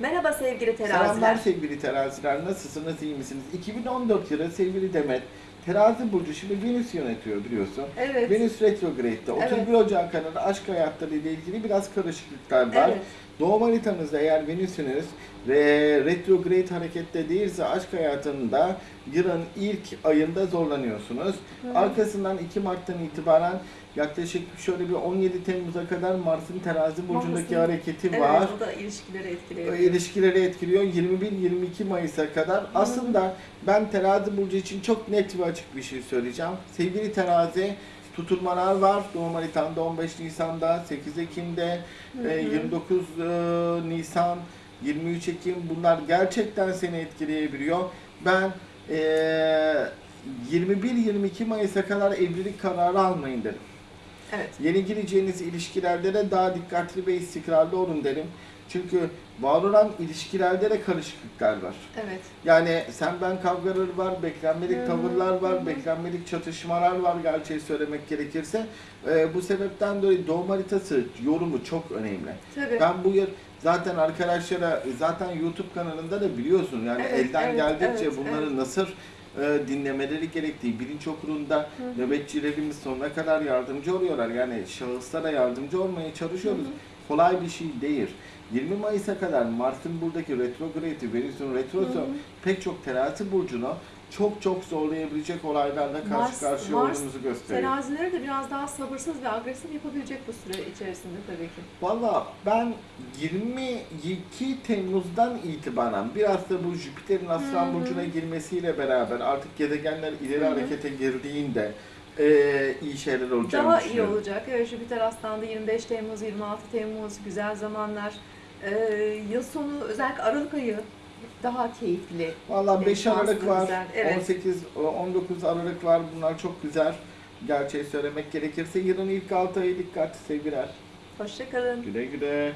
Merhaba sevgili teraziler. Selamlar sevgili teraziler. Nasılsınız, iyi misiniz? 2014 yılı sevgili Demet, terazi burcu şimdi Venüs yönetiyor biliyorsun. Evet. Venüs retrograde'de. Evet. 31 Ocak kanalında aşk hayatları ile ilgili biraz karışıklıklar var. Evet. Doğum haritanızda eğer Venüs'ünüz ve retrograde harekette değilse aşk hayatında yılın ilk ayında zorlanıyorsunuz. Arkasından 2 Mart'tan itibaren yaklaşık şöyle bir 17 Temmuz'a kadar Mars'ın terazi burcundaki Mars'ın- hareketi Evet, var. o da ilişkileri etkiliyor. ilişkileri etkiliyor 21-22 Mayıs'a kadar. Aslında ben terazi burcu için çok net ve açık bir şey söyleyeceğim. Sevgili terazi tutulmalar var. Doğum haritanda 15 Nisan'da, 8 Ekim'de, e, 29 e, Nisan, 23 Ekim bunlar gerçekten seni etkileyebiliyor. Ben e, 21-22 Mayıs'a kadar evlilik kararı almayın derim. Evet. Yeni gireceğiniz ilişkilerde de daha dikkatli ve istikrarlı olun derim. Çünkü var olan ilişkilerde de karışıklıklar var. Evet. Yani sen ben kavgaları var, beklenmedik hı, tavırlar var, beklenmedik çatışmalar var gerçeği söylemek gerekirse. Ee, bu sebepten dolayı doğum haritası yorumu çok önemli. Tabii. Ben bu yıl zaten arkadaşlara zaten YouTube kanalında da biliyorsun yani Evet, elden evet, geldikçe evet, bunları evet. nasıl e, dinlemeleri gerektiği bilinç okulunda hı. nöbetçilerimiz sonuna kadar yardımcı oluyorlar. Yani şahıslara yardımcı olmaya çalışıyoruz. Hı hı. Kolay bir şey değil. 20 Mayıs'a kadar Mars'ın buradaki retrogradi, Venüs'ün retrosu Hı hı. pek çok terazi burcunu çok çok zorlayabilecek olaylarla karşı Mars- karşıya Mars olduğumuzu gösteriyor. Terazileri de biraz daha sabırsız ve agresif yapabilecek bu süre içerisinde tabii ki. Valla ben 22 Temmuz'dan itibaren biraz da bu Jüpiter'in Aslan. Burcu'na girmesiyle beraber artık gezegenler ileri Hı hı. harekete girdiğinde eee, iyi şeyler olacağını Daha iyi olacak. Evet, Jüpiter Aslan'da 25 Temmuz, 26 Temmuz güzel zamanlar. Ee, yıl sonu özellikle Aralık ayı daha keyifli. Valla 5 şanslı, Aralık var, güzel. Evet. 18, 19 Aralık var. Bunlar çok güzel. Gerçeği söylemek gerekirse yılın ilk 6 ayı dikkat sevgiler. Hoşçakalın. Güle güle.